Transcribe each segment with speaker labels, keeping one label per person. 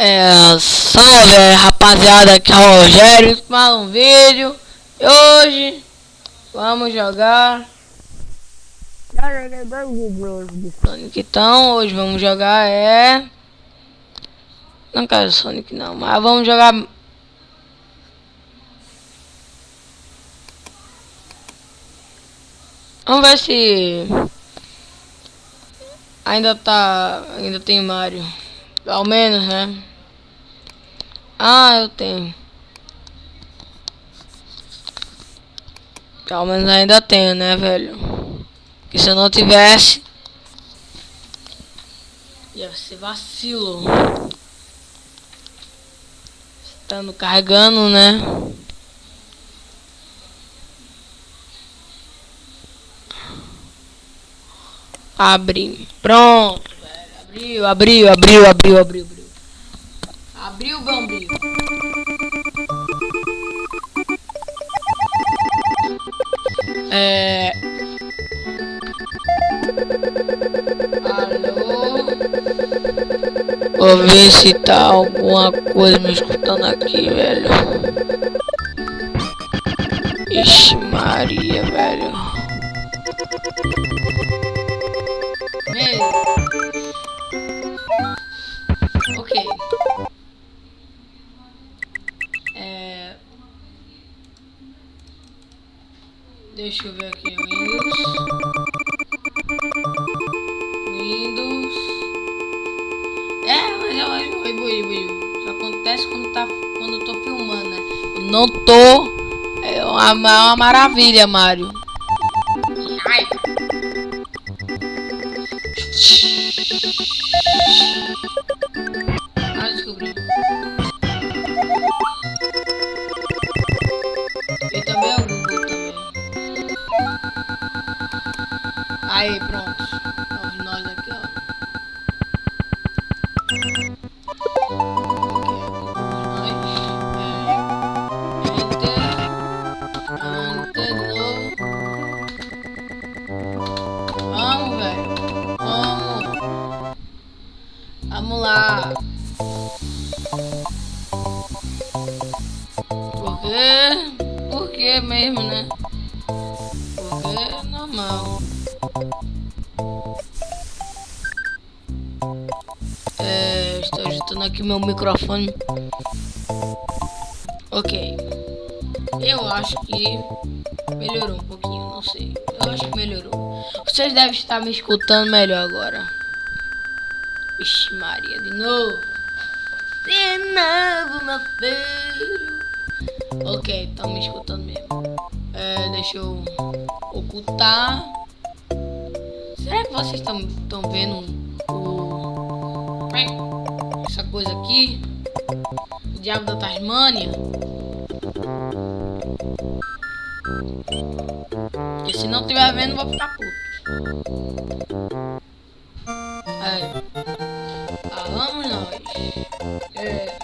Speaker 1: É, salve rapaziada, aqui é o Rogério, mais um vídeo. E hoje vamos jogar. Já joguei dois vídeos de Sonic, então hoje vamos jogar é. Não quero Sonic não, mas vamos jogar. Vamos ver se ainda tá, ainda tem Mario. Ao menos, né? Ah, eu tenho. Pelo menos ainda tenho, né, velho? Porque se eu não tivesse... Ia ser vacilo. Estando carregando, né? Abre. Pronto. Abriu, abriu, abriu, abriu, abriu, abriu. Abriu, bambriu. É... Alô? Vou ver se tá alguma coisa me escutando aqui, velho. Ixi Maria, velho. Meu. Deixa eu ver aqui, Windows. Windows. É, mas eu acho que Isso acontece quando, tá, quando eu tô filmando, né? Não tô. É uma, uma maravilha, Mario. Ai. Aí, pronto. Nós aqui, ó. Vamos, velho. Vamos. Vamos lá. Por quê? Por quê mesmo, né? Aqui meu microfone. Ok. Eu acho que melhorou um pouquinho, não sei. Eu acho que melhorou. Vocês devem estar me escutando melhor agora. Vixe Maria, de novo. De novo, meu filho. Ok, estão me escutando mesmo. É, deixa eu ocultar. Será que vocês estão vendo o... coisa aqui? O diabo da Tasmânia? Porque se não estiver vendo, vou ficar puto. Aí. Ah, vamos nós. É.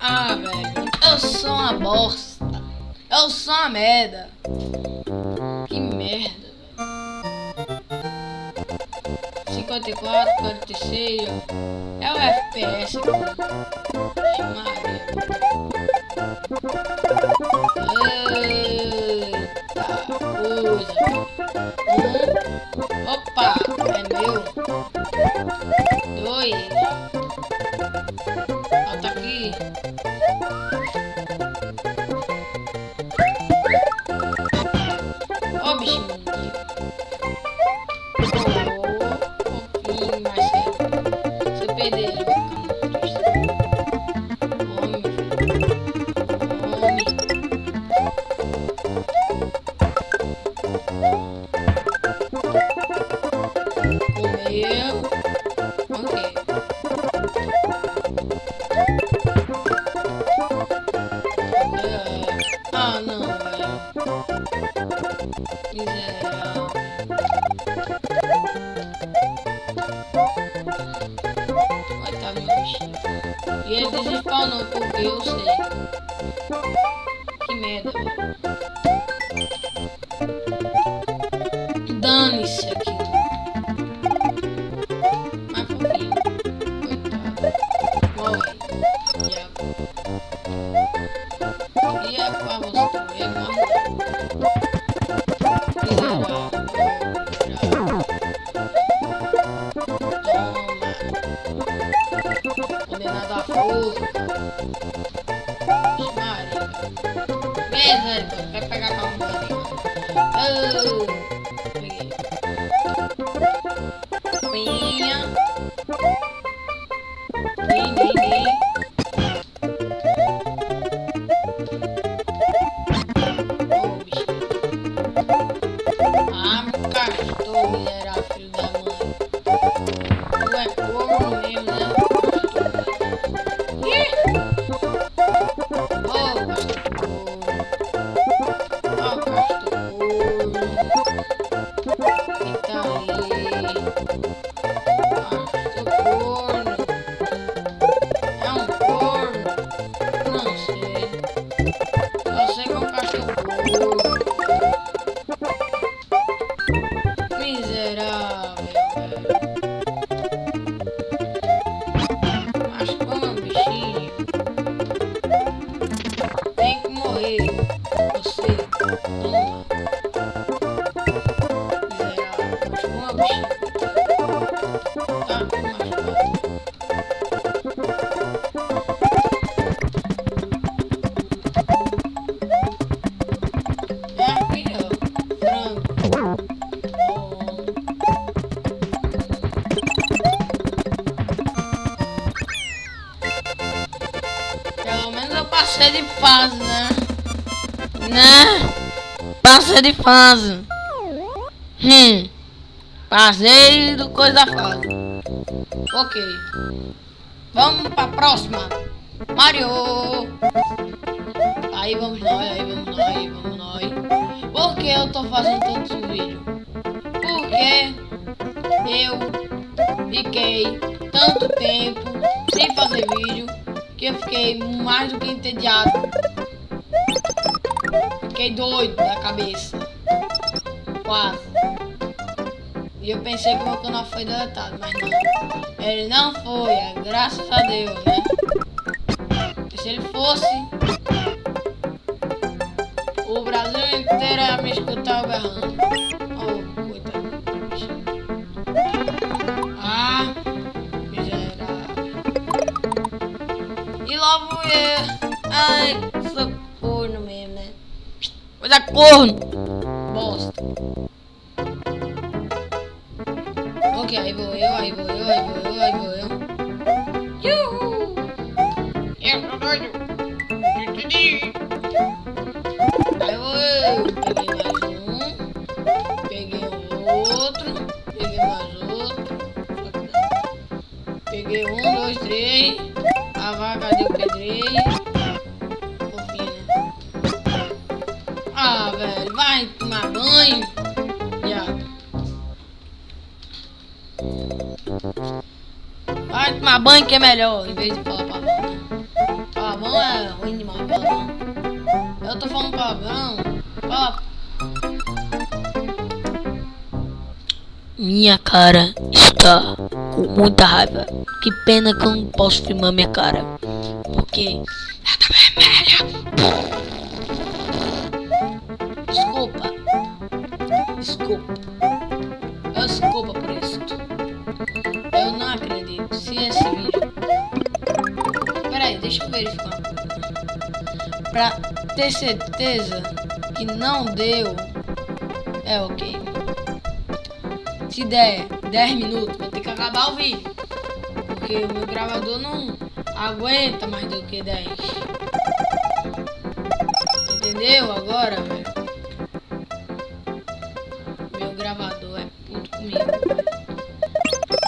Speaker 1: Ah, velho. Eu sou uma bosta. Eu sou uma merda. 54, 46, ó. É o FPS. Maria. Eita coisa. Um. Opa, é meu. Dois. Falta aqui. Miserável. Coitado meu bichinho. E ele porque eu sei. Que merda. Dane-se aqui. And then I got frozen. Schmarrig. Manhunt. Vai pegar. Oh! Miserável, passei de fase, né? Né? Passei de fase. Hum. Passei do coisa fase. Ok. Vamos pra próxima. Mario. Aí vamos nós, aí vamos nós, aí vamos nós. Por que eu tô fazendo tanto esse vídeo? Porque eu fiquei tanto tempo sem fazer vídeo que eu fiquei mais do que entediado. Fiquei doido da cabeça. Quase. E eu pensei que o meu canal foi deletado, mas não. Ele não foi, é, graças a Deus, né? Porque se ele fosse, o Brasil inteiro ia me escutar berrando. Eu. Ai, sou corno mesmo, né? Coisa corno. Velho. Vai tomar banho. Viado. Vai tomar banho que é melhor, em vez de falar palavrão. Palavrão é ruim demais, palavrão. Eu tô falando palavrão. Fala. Minha cara está com muita raiva. Que pena que eu não posso filmar minha cara. Porque ela tá vermelha. Desculpa. Desculpa por isso. Eu não acredito. Se esse vídeo. Peraí, deixa eu verificar. Pra ter certeza que não deu. É ok. Se der 10 minutos, vou ter que acabar o vídeo. Porque o meu gravador não aguenta mais do que 10. Entendeu agora, velho? Gravador é puto comigo.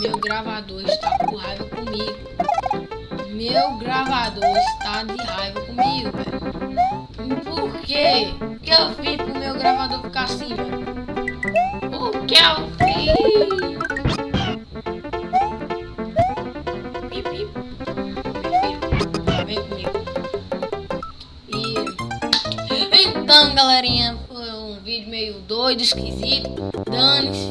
Speaker 1: Meu gravador está com raiva comigo. Meu gravador está de raiva comigo, velho. Por quê? Que eu fiz pro meu gravador ficar assim, velho? O que eu fiz? Então, galerinha, meio doido, esquisito. Dane-se.